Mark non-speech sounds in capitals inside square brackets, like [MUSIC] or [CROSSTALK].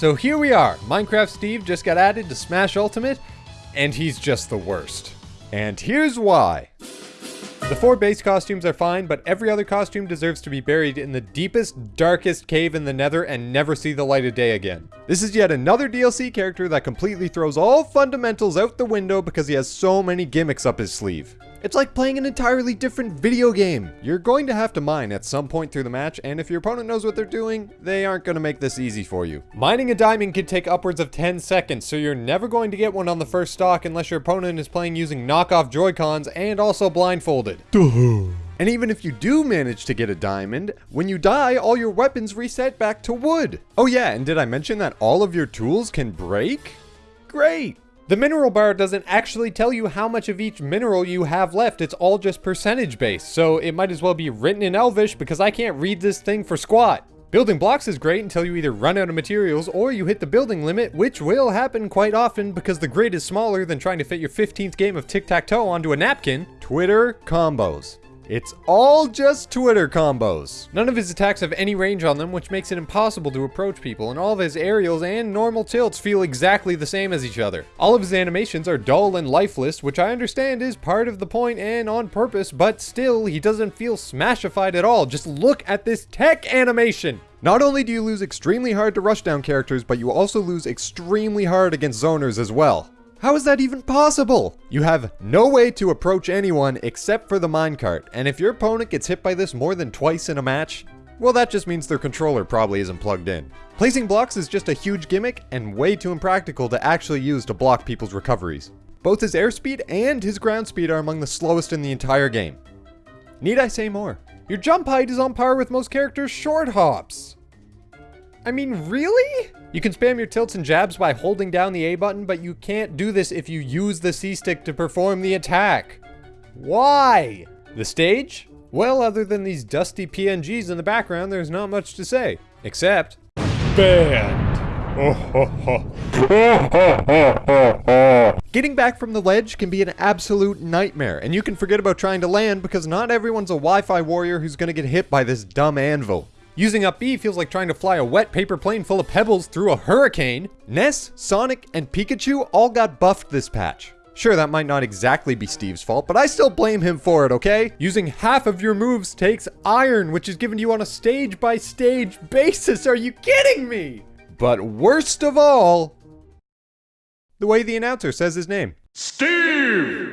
So here we are. Minecraft Steve just got added to Smash Ultimate, and he's just the worst. And here's why. The four base costumes are fine, but every other costume deserves to be buried in the deepest, darkest cave in the nether and never see the light of day again. This is yet another DLC character that completely throws all fundamentals out the window because he has so many gimmicks up his sleeve. It's like playing an entirely different video game. You're going to have to mine at some point through the match, and if your opponent knows what they're doing, they aren't going to make this easy for you. Mining a diamond can take upwards of 10 seconds, so you're never going to get one on the first stock unless your opponent is playing using knockoff Joy-Cons and also blindfolded. And even if you do manage to get a diamond, when you die, all your weapons reset back to wood. Oh yeah, and did I mention that all of your tools can break? Great! The mineral bar doesn't actually tell you how much of each mineral you have left, it's all just percentage based, so it might as well be written in Elvish because I can't read this thing for squat. Building blocks is great until you either run out of materials or you hit the building limit, which will happen quite often because the grid is smaller than trying to fit your 15th game of tic-tac-toe onto a napkin. Twitter combos. It's all just Twitter combos. None of his attacks have any range on them, which makes it impossible to approach people, and all of his aerials and normal tilts feel exactly the same as each other. All of his animations are dull and lifeless, which I understand is part of the point and on purpose, but still, he doesn't feel smashified at all. Just look at this tech animation! Not only do you lose extremely hard to rush down characters, but you also lose extremely hard against zoners as well. How is that even possible? You have no way to approach anyone except for the minecart, and if your opponent gets hit by this more than twice in a match, well that just means their controller probably isn't plugged in. Placing blocks is just a huge gimmick and way too impractical to actually use to block people's recoveries. Both his airspeed and his ground speed are among the slowest in the entire game. Need I say more? Your jump height is on par with most characters' short hops. I mean, really? You can spam your tilts and jabs by holding down the A button, but you can't do this if you use the C stick to perform the attack. Why? The stage? Well, other than these dusty PNGs in the background, there's not much to say. Except... Banned! [LAUGHS] Getting back from the ledge can be an absolute nightmare, and you can forget about trying to land because not everyone's a Wi-Fi warrior who's gonna get hit by this dumb anvil. Using up B feels like trying to fly a wet paper plane full of pebbles through a hurricane. Ness, Sonic, and Pikachu all got buffed this patch. Sure, that might not exactly be Steve's fault, but I still blame him for it, okay? Using half of your moves takes iron, which is given to you on a stage-by-stage -stage basis. Are you kidding me? But worst of all, the way the announcer says his name. Steve!